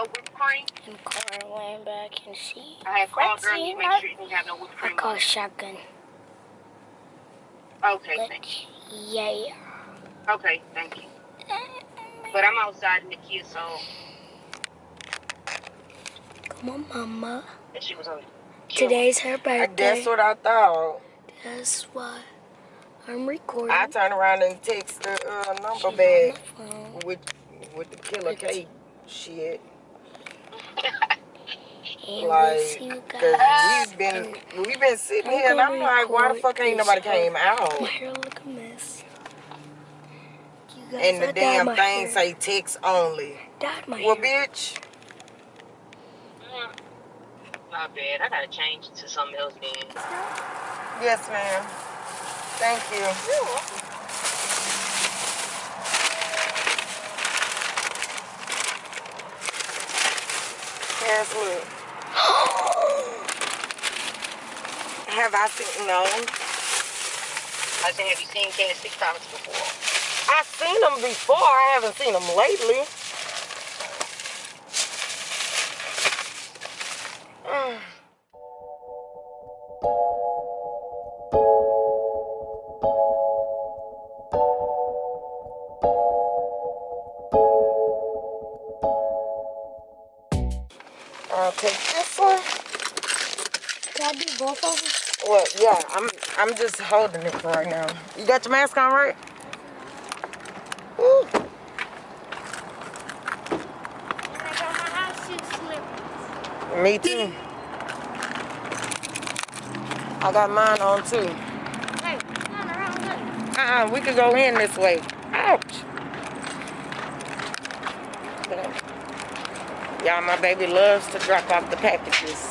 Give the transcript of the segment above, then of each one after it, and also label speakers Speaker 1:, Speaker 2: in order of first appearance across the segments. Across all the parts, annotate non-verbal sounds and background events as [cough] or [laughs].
Speaker 1: no whipped cream?
Speaker 2: And Carl laying back and see.
Speaker 1: I have called girl to make sure it didn't have no whipped
Speaker 2: I
Speaker 1: cream
Speaker 2: call
Speaker 1: on
Speaker 2: shotgun.
Speaker 1: Okay,
Speaker 2: But
Speaker 1: thank you.
Speaker 2: yeah.
Speaker 1: Okay, thank you. But I'm outside in the kids, so
Speaker 2: Come on, mama.
Speaker 1: that she was on.
Speaker 2: Today's her birthday.
Speaker 3: That's what I thought.
Speaker 2: That's why I'm recording.
Speaker 3: I turn around and text the uh, number
Speaker 2: on
Speaker 3: back
Speaker 2: the
Speaker 3: with with the killer K shit.
Speaker 2: And
Speaker 3: Like,
Speaker 2: we'll see you
Speaker 3: cause
Speaker 2: guys.
Speaker 3: we've been we've been sitting
Speaker 2: I'm
Speaker 3: here and I'm like, why the fuck ain't nobody came out?
Speaker 2: My hair look a mess.
Speaker 3: And the
Speaker 2: dyed
Speaker 3: damn thing
Speaker 2: hair.
Speaker 3: say text only.
Speaker 2: Dyed my
Speaker 3: Well,
Speaker 2: hair.
Speaker 3: bitch,
Speaker 1: Mm. My bad. I gotta change to something else then.
Speaker 3: yes, ma'am. Thank you. Look. [gasps] Have I seen no?
Speaker 1: I said, have you seen Cass TikToks before?
Speaker 3: I've seen them before. I haven't seen them lately. I'm just holding it for right now. You got your mask on, right? Ooh.
Speaker 2: Got.
Speaker 3: Me too. I got mine on too.
Speaker 2: Hey.
Speaker 3: Uh-uh, we could go in this way. Ouch. Y'all, my baby loves to drop off the packages.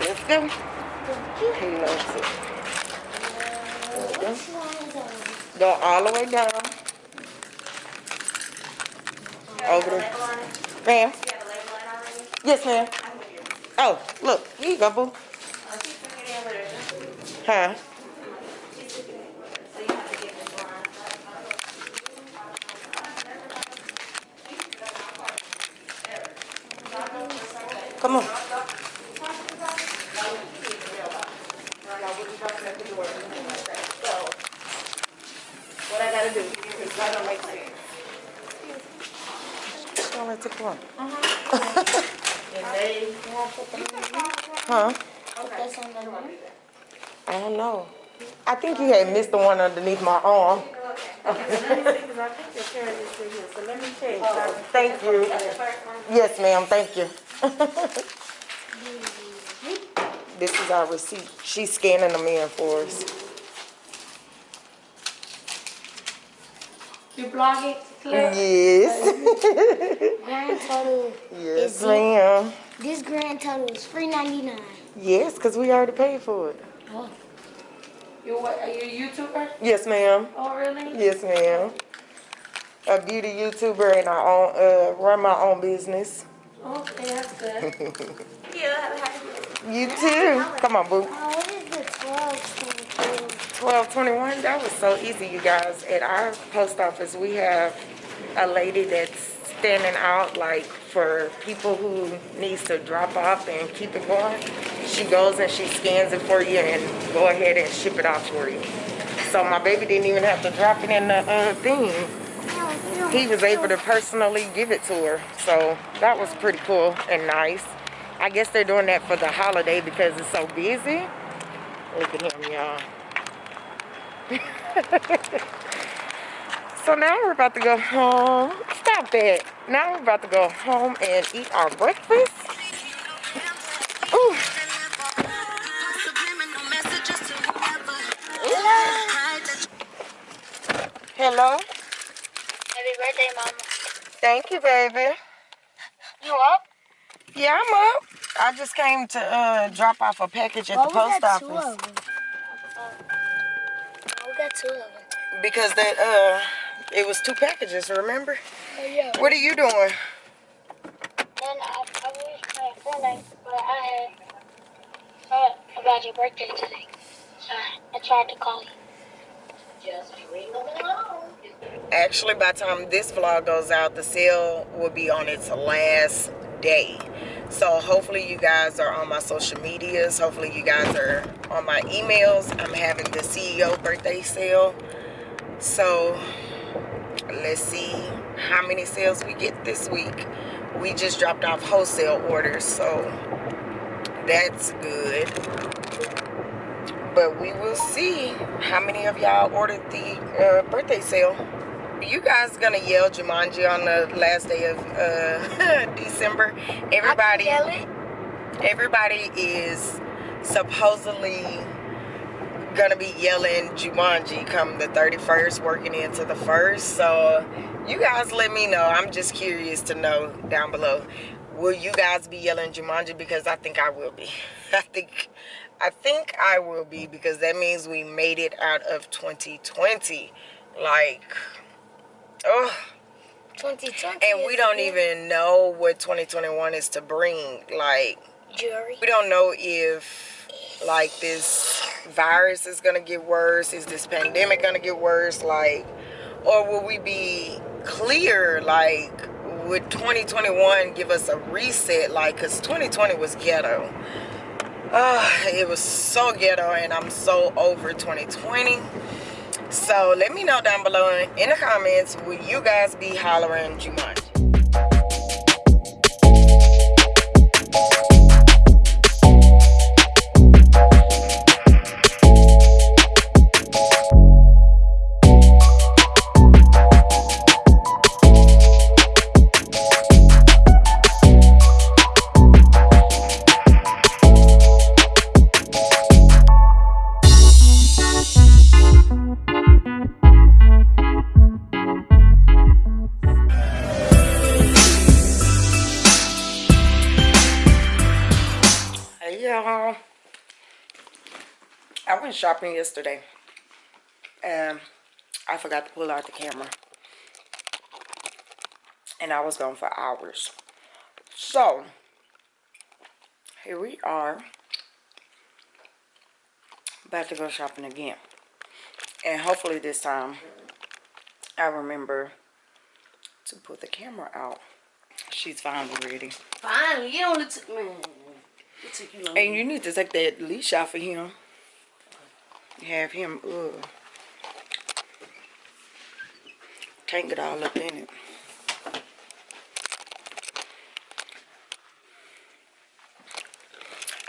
Speaker 3: Let's go. He loves it. Go all the way down. Over there. Ma'am? Yes, ma'am. Oh, look. Here you go, boo. Huh? Come on.
Speaker 4: What I gotta do? Not gonna make sense.
Speaker 3: Don't let it go. Huh?
Speaker 2: The.
Speaker 3: I don't know. I think you had missed the one underneath my arm.
Speaker 4: I. [laughs]
Speaker 3: Oh, Thank you. Yes, ma'am. Thank you. [laughs] this is our receipt. She's scanning them in for us.
Speaker 4: You blog it,
Speaker 3: Yes.
Speaker 2: Grand total.
Speaker 3: yes, ma'am.
Speaker 2: This grand total is three ninety nine.
Speaker 3: Yes, because we already paid for it.
Speaker 2: Oh,
Speaker 4: You what, are you a YouTuber?
Speaker 3: Yes, ma'am.
Speaker 4: Oh, really?
Speaker 3: Yes, ma'am. A beauty YouTuber and I own, uh, run my own business.
Speaker 4: Okay, that's good. [laughs] Yeah, have a happy
Speaker 3: You too. Come on, boo.
Speaker 2: oh, what is the twelve twenty
Speaker 3: 1221, that was so easy, you guys. At our post office, we have a lady that's standing out like for people who needs to drop off and keep it going. She goes and she scans it for you and go ahead and ship it off for you. So my baby didn't even have to drop it in the uh, thing. He was able to personally give it to her. So that was pretty cool and nice. I guess they're doing that for the holiday because it's so busy. Look at him, y'all. [laughs] so now we're about to go home. Stop it. Now we're about to go home and eat our breakfast. Ooh. Hello.
Speaker 2: Happy birthday, mama.
Speaker 3: Thank you, baby.
Speaker 2: You up?
Speaker 3: Yeah, I'm up. I just came to uh, drop off a package at
Speaker 2: Why
Speaker 3: the post office
Speaker 2: of them? Why we got two of them?
Speaker 3: because that uh, it was two packages. Remember?
Speaker 2: Oh yeah.
Speaker 3: What are you doing?
Speaker 2: Then I, I was my friend, but I had thought about your birthday today. So I tried to call you.
Speaker 1: Just ring along.
Speaker 3: Actually, by the time this vlog goes out, the sale will be on its last day. So hopefully you guys are on my social medias. Hopefully you guys are on my emails. I'm having the CEO birthday sale. So let's see how many sales we get this week. We just dropped off wholesale orders, so that's good. But we will see how many of y'all ordered the uh, birthday sale. You guys gonna yell Jumanji on the last day of uh, [laughs] December? Everybody, everybody is supposedly gonna be yelling Jumanji come the 31st, working into the first. So you guys let me know. I'm just curious to know down below. Will you guys be yelling Jumanji? Because I think I will be. [laughs] I think I think I will be because that means we made it out of 2020. Like, oh,
Speaker 2: 2020.
Speaker 3: and we don't even know what 2021 is to bring. Like,
Speaker 2: Jury.
Speaker 3: we don't know if like this virus is gonna get worse is this pandemic gonna get worse like or will we be clear like would 2021 give us a reset like because 2020 was ghetto uh, it was so ghetto and i'm so over 2020 so let me know down below in the comments will you guys be hollering Jumanji? Shopping yesterday and I forgot to pull out the camera. And I was gone for hours. So, here we are. About to go shopping again. And hopefully this time I remember to put the camera out. She's finally ready.
Speaker 4: Finally, you only took man. It took you long.
Speaker 3: And you need to take that leash off of him. Have him, uh, can't get all up in it.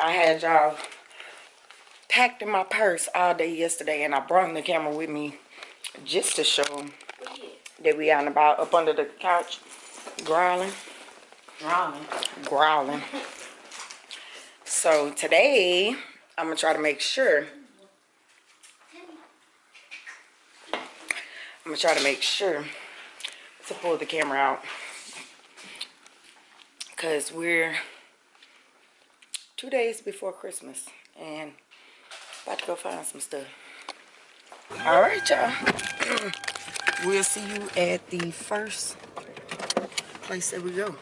Speaker 3: I had y'all packed in my purse all day yesterday and I brought the camera with me just to show them that we out and about up under the couch growling,
Speaker 4: Growling.
Speaker 3: growling. So today, I'm gonna try to make sure. I'm gonna try to make sure to pull the camera out. Cause we're two days before Christmas and about to go find some stuff. All right, y'all. [clears throat] we'll see you at the first place that we go.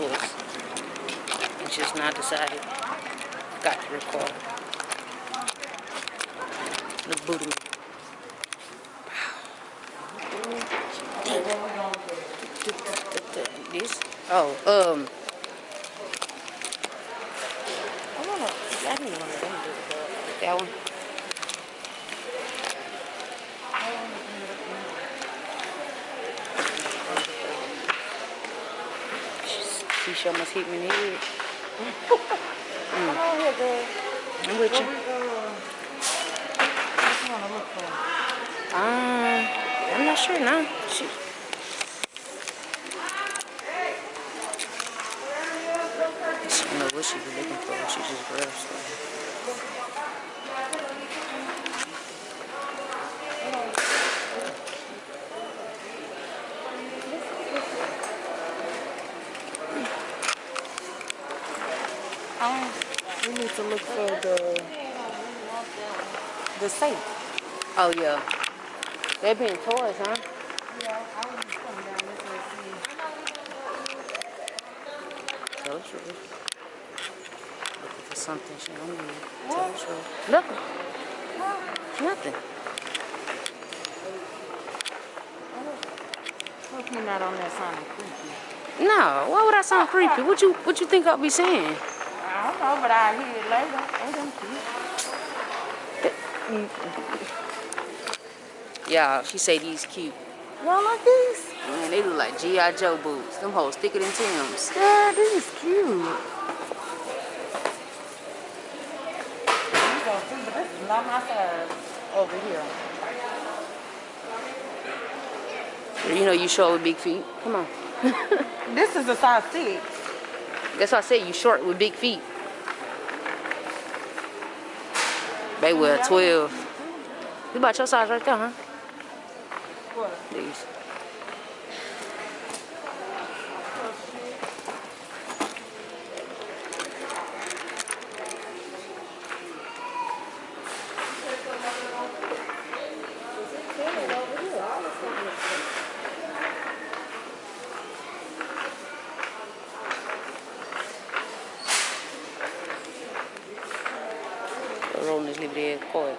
Speaker 4: 150. It's just not decided. Got to record. Look booty. me. This? Oh, um. Oh, I didn't want to That one. Must hit me in the head. Mm. [laughs] I'm with you. Um, I'm not sure now. She don't know what she was looking for. She just grabbed stuff.
Speaker 3: To look for the the safe.
Speaker 4: Oh yeah. They being toys, huh?
Speaker 3: Yeah, I was just coming down this way to see.
Speaker 4: Tell the truth. Looking for something she don't need. Tell the truth. Look. Nothing.
Speaker 3: Hope you're not on that sounding creepy.
Speaker 4: No, why would I sound creepy? What you what you think I'll be saying?
Speaker 3: I don't know, but I'll hear it later. Ain't them cute?
Speaker 4: Yeah, she say these cute.
Speaker 3: Y'all like these?
Speaker 4: Man, they look like G.I. Joe boots. Them hoes thicker than Tim's.
Speaker 3: Yeah, these is cute. You gonna see, but this is not my size over here.
Speaker 4: You know you short with big feet. Come on. [laughs]
Speaker 3: This is a size six.
Speaker 4: That's why I said you short with big feet. They wear 12. You about your size right there, huh? These. Rolling this little red cord.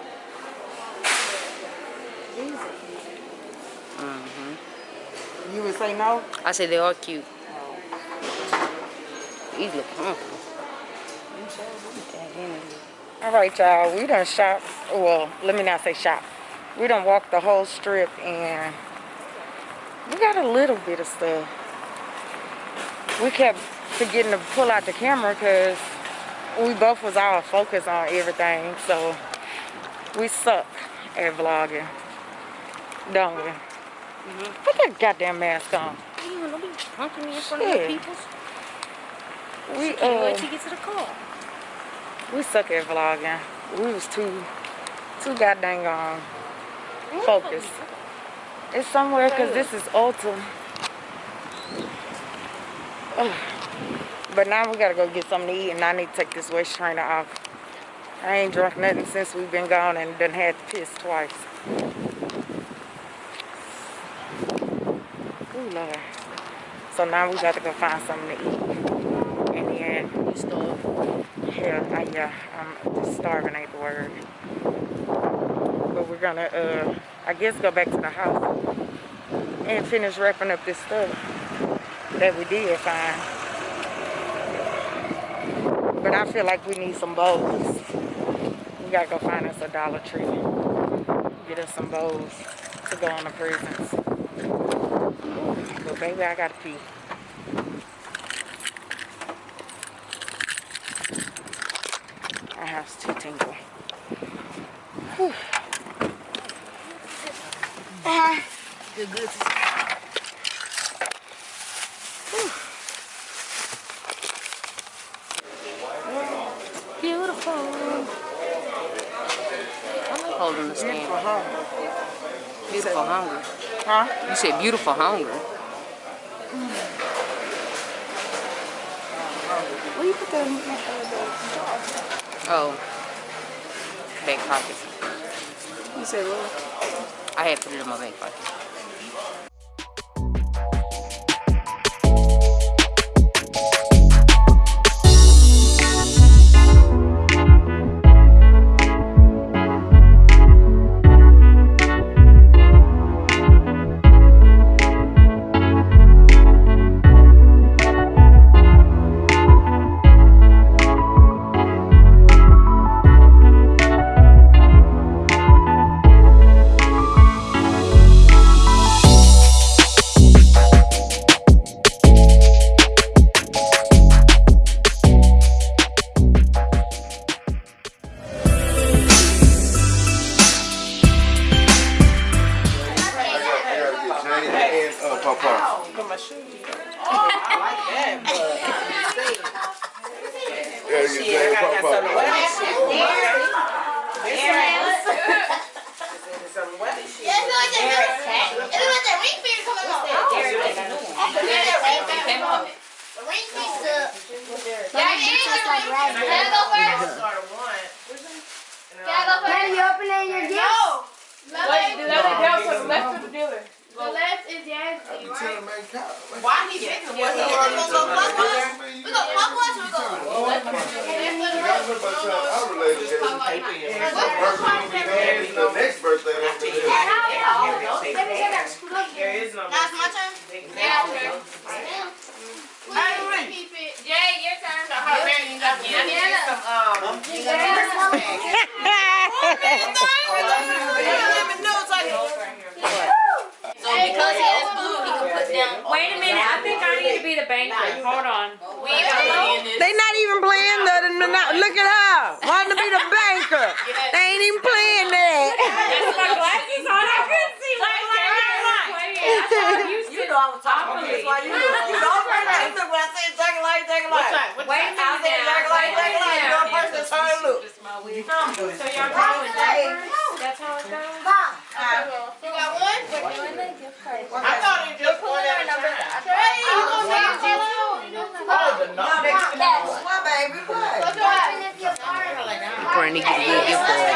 Speaker 4: Mm-hmm.
Speaker 3: You would say no?
Speaker 4: I said they are cute. These look comfortable.
Speaker 3: All right, y'all. We done shop. Well, let me not say shop. We done walked the whole strip and we got a little bit of stuff. We kept forgetting to pull out the camera because we both was all focused on everything. So we suck at vlogging, don't we? Put that goddamn mask on.
Speaker 4: Don't be punking me in front
Speaker 3: Shit.
Speaker 4: of the people.
Speaker 3: We
Speaker 4: Can't
Speaker 3: uh,
Speaker 4: wait you get to the car.
Speaker 3: we suck at vlogging. We was too, too goddamn um, focused. It's somewhere because this is Ulta. Ugh. But now we gotta go get something to eat and I need to take this waist trainer off. I ain't drunk nothing since we've been gone and done had to piss twice. Ooh, Lord. So now we got to go find something to eat. In the end,
Speaker 4: You starve.
Speaker 3: yeah, I, yeah, I'm just starving ain't the word. But we're gonna, uh, I guess go back to the house and finish wrapping up this stuff that we did find. But I feel like we need some bowls. We gotta go find us a Dollar Tree. Get us some bowls to go on the presents. Baby, I gotta pee. My house too tingle. Whew. Ah.
Speaker 4: Good, good. Beautiful. I like holding the stand.
Speaker 3: Beautiful
Speaker 4: hunger.
Speaker 3: Huh?
Speaker 4: You said beautiful hunger.
Speaker 3: Where you put that in my
Speaker 4: Oh. Back pockets.
Speaker 3: You said what?
Speaker 4: I had put it in my back pocket.
Speaker 2: Right?
Speaker 5: him, man, cop.
Speaker 6: Why he fixing what he
Speaker 5: Why
Speaker 6: gonna
Speaker 5: you
Speaker 6: go
Speaker 5: telling
Speaker 6: fuck
Speaker 5: me?
Speaker 6: us? We gonna fuck us, we
Speaker 5: you
Speaker 6: gonna.
Speaker 5: Yeah, I remember about time I related to birthday will be happy. The next birthday will be happy.
Speaker 2: Let me get that screwed up
Speaker 6: There
Speaker 2: here.
Speaker 6: is no. Now it's my turn?
Speaker 2: Yeah, okay.
Speaker 6: Hey,
Speaker 2: Keep it.
Speaker 6: Jay, your turn. So how many you got? I need some, um. So because he has food, he can put down.
Speaker 4: Wait a minute, I think I need to be the banker. Hold on.
Speaker 6: We ain't got money in this.
Speaker 3: They not even playing the, the, the- look at her, wanting to be the banker. They ain't even playing that.
Speaker 4: That's my glasses on. I couldn't see what
Speaker 6: You know I was talking about this. Why you? You know right now. You look when I said jack a light, jack a light.
Speaker 4: Wait a
Speaker 6: I
Speaker 4: minute
Speaker 6: said jack a
Speaker 4: now.
Speaker 6: light, jack a light. You're a person that's trying to look.
Speaker 4: So y'all going numbers? That's how it goes?
Speaker 6: You got one? One in the gift card. I thought it just one at a time.
Speaker 2: Hey, you gonna make it too?
Speaker 6: Oh, the number.
Speaker 3: What, baby, what?
Speaker 4: Courtney get a good gift for it.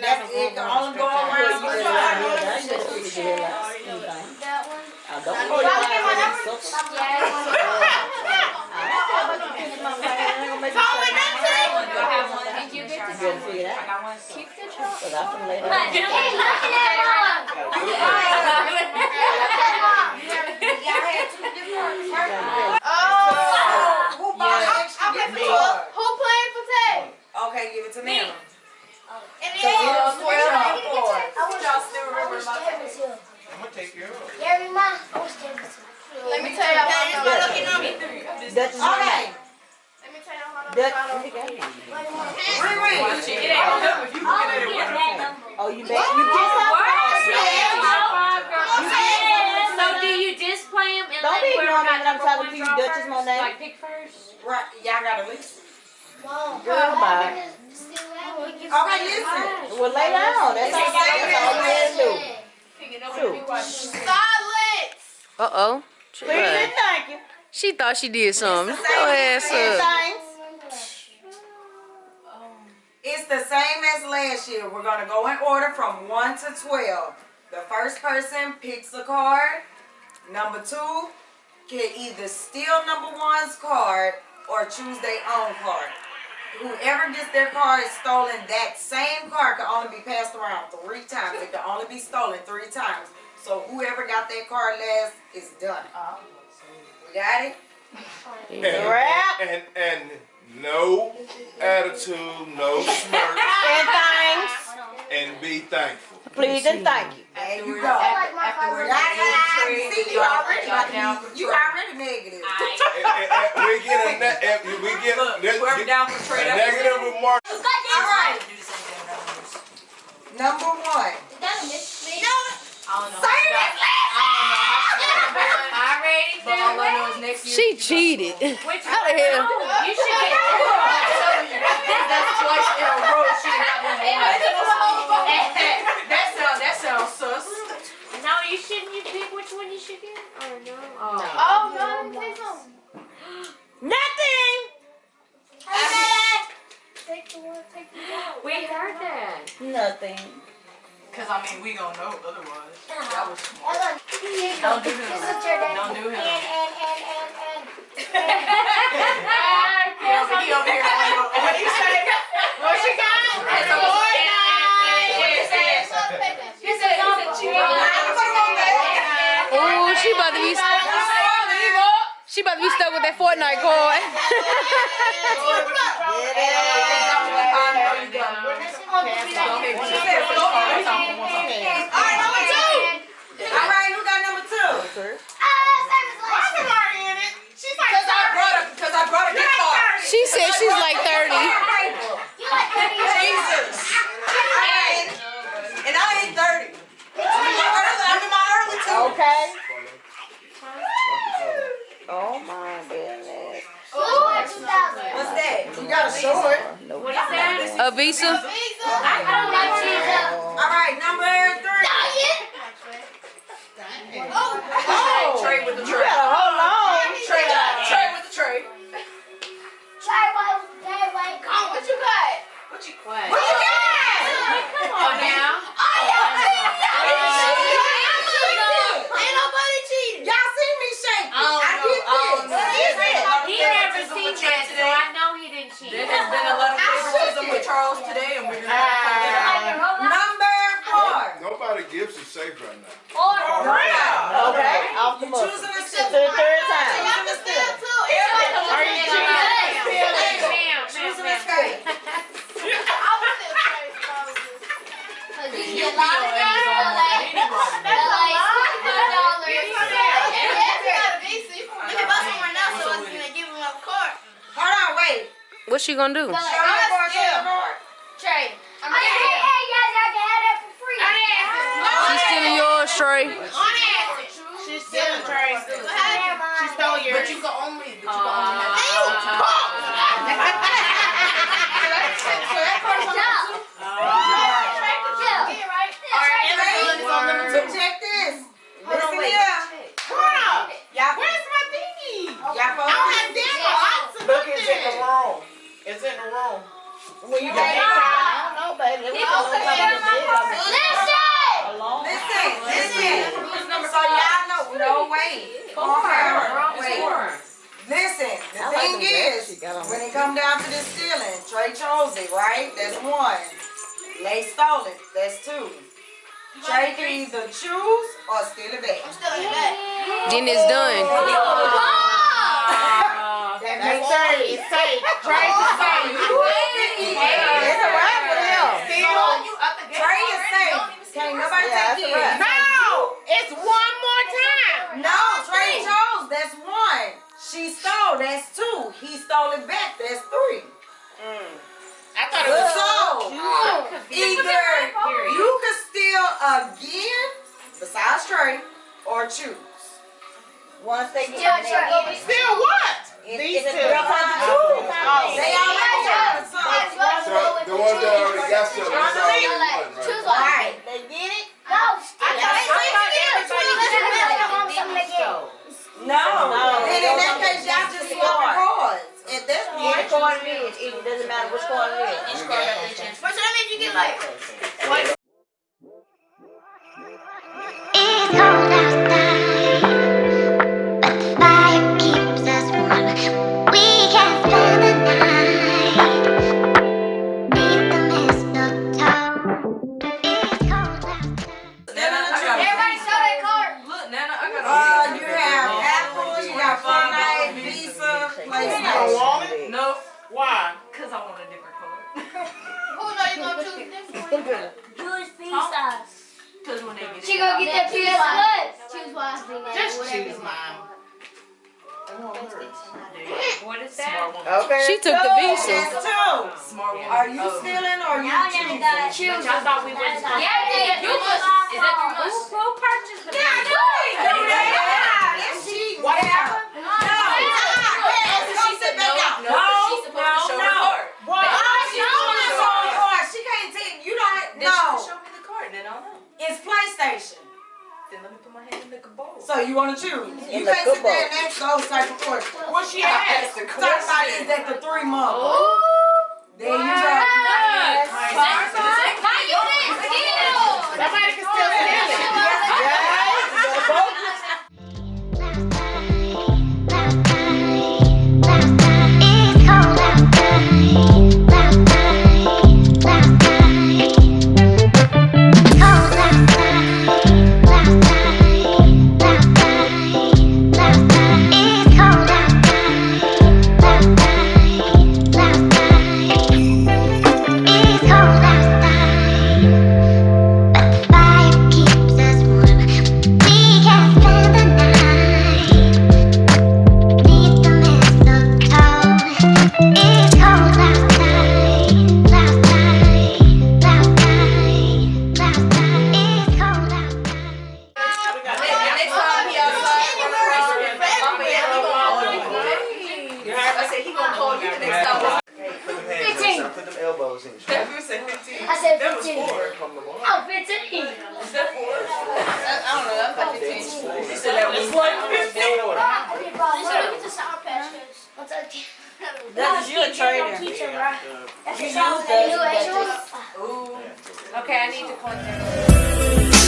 Speaker 6: That's it. Can only go around.
Speaker 2: That one? Did you get to see? Keep the truck. Hey, look at that
Speaker 3: Who bought extra gift card?
Speaker 2: Who playing for Tay?
Speaker 3: Okay, give it to me.
Speaker 2: And
Speaker 3: Cause it was twelve on four.
Speaker 2: Y'all still remember about?
Speaker 5: I'm gonna take care.
Speaker 2: Gary, ma, I was Davidson. Let me tell y'all
Speaker 6: It's
Speaker 2: how
Speaker 6: my
Speaker 2: to
Speaker 6: lucky.
Speaker 3: Okay,
Speaker 2: Let me tell y'all how to
Speaker 3: Riri.
Speaker 7: Oh, you bet. You just
Speaker 4: So do you just play them and
Speaker 7: Don't
Speaker 4: let
Speaker 7: be
Speaker 4: whoever
Speaker 7: ignoring me
Speaker 4: got
Speaker 7: when I'm
Speaker 4: number
Speaker 7: talking
Speaker 4: one
Speaker 7: to you,
Speaker 4: draw
Speaker 7: Duchess
Speaker 4: first? Pick first?
Speaker 6: Right, y'all got a list.
Speaker 7: Girl, bye.
Speaker 3: Okay, listen.
Speaker 7: Well, lay down. That's all, that's all you had to do.
Speaker 2: Silence!
Speaker 4: Uh-oh.
Speaker 7: Please and.
Speaker 4: She thought she did something. Go ass
Speaker 7: And
Speaker 4: up.
Speaker 3: It's the same as last year. We're gonna go in order from one to twelve. The first person picks a card. Number two can either steal number one's card or choose their own card. Whoever gets their card stolen, that same card can only be passed around three times. It can only be stolen three times. So whoever got that card last is done. We got it?
Speaker 5: And,
Speaker 7: Wrap.
Speaker 5: and, and no attitude, no smirk, [laughs]
Speaker 7: And thanks.
Speaker 5: And be thankful.
Speaker 7: Please and thank you.
Speaker 3: There you go.
Speaker 2: like my car.
Speaker 3: Got it. See, you already, you already negative.
Speaker 5: We get a, ne- if we get, let's get
Speaker 6: down for
Speaker 5: a negative remark.
Speaker 3: All right. Number one.
Speaker 4: She cheated. How the hell?
Speaker 6: You should get That's twice in a row she got one. That sound, that sounds sus.
Speaker 4: No, you shouldn't. You pick which one you should get. Oh. oh no.
Speaker 2: Oh, no, let me tell you something.
Speaker 7: Nothing.
Speaker 2: Take the one, take the one.
Speaker 4: We heard that.
Speaker 7: Nothing.
Speaker 6: Cause I mean, we gonna know otherwise. Uh-huh.
Speaker 2: That was smart. Don't do him.
Speaker 6: Don't do him.
Speaker 2: And, and, and, and, and.
Speaker 6: He over, he over here like, what he say? What she got? It's a boy night. Yes, yes.
Speaker 2: He said,
Speaker 4: Oh, she about to be. She about to be stuck with that Fortnite card.
Speaker 3: All right, number two. All right, who got number two?
Speaker 6: Cause I brought a, cause I brought a gift card.
Speaker 4: She said she's like 30.
Speaker 6: Jesus. And I ain't thirty. I'm in my early, I'm in my early twenties.
Speaker 7: Okay. Oh my goodness.
Speaker 3: What's that? You got a short.
Speaker 4: What is that? A What's she gonna do?
Speaker 3: Show me four, show me four.
Speaker 2: Trey, I'm hey, hey, hey, guys, I can have that for free.
Speaker 4: She's stealing yours, Trey.
Speaker 6: She's still in Trey. She stole yours. But you can only,
Speaker 3: way. Okay, wait. Listen, the thing is, when it come down to the stealing, Trey chose it, right? That's one. Lay stole it, that's two. Trey can either choose or steal it back.
Speaker 4: Then it's done.
Speaker 3: That makes three. It's safe. Trey's is safe. It's a wrap with him. Trey is safe. Can't nobody take it.
Speaker 6: No! It's one more time!
Speaker 3: No, Trey chose. That's one. She stole. That's two. He stole it back. That's three. Mm.
Speaker 6: I thought it was
Speaker 3: So either you can steal again, besides Trey, or choose. Once they get
Speaker 6: Still what?
Speaker 3: Get
Speaker 2: She
Speaker 6: it
Speaker 2: gonna
Speaker 6: out,
Speaker 2: get that PS Plus. Choose one.
Speaker 6: just choose mine. What is that? Smart woman.
Speaker 3: Okay.
Speaker 4: She took the visa.
Speaker 3: That's two.
Speaker 6: Smart woman.
Speaker 3: Are you
Speaker 6: Oh.
Speaker 3: stealing or you
Speaker 2: Now you
Speaker 3: choosing?
Speaker 2: gotta choose.
Speaker 6: I thought we were.
Speaker 2: Yeah, yeah, you must. Is that three months? Who purchased the
Speaker 3: Yeah, do it. Do that. Yeah, that's cheating.
Speaker 6: What
Speaker 3: Yeah.
Speaker 6: happened?
Speaker 3: No. Yes, go sit back down.
Speaker 6: No, she's supposed to show her card.
Speaker 3: Why? She don't want to show the card. She can't take, you don't,
Speaker 6: Then she can
Speaker 3: no.
Speaker 6: show me the card, then I'll know.
Speaker 3: It's PlayStation.
Speaker 6: Then let me put my hand in the bowl.
Speaker 3: So you want to choose. You
Speaker 7: In the
Speaker 3: can't sit
Speaker 7: football.
Speaker 3: there and ask those type of questions.
Speaker 6: What she asked?
Speaker 3: Talk about is that the three months. There you go.
Speaker 6: Yes.
Speaker 2: How you didn't steal?
Speaker 6: Somebody can still steal it.
Speaker 7: That's you a trader.
Speaker 2: Teacher, bro. That's
Speaker 7: You
Speaker 2: a sour
Speaker 7: use
Speaker 2: patch.
Speaker 7: those,
Speaker 2: You
Speaker 7: but
Speaker 2: ate yours?
Speaker 6: Ooh. Okay, I need to contact.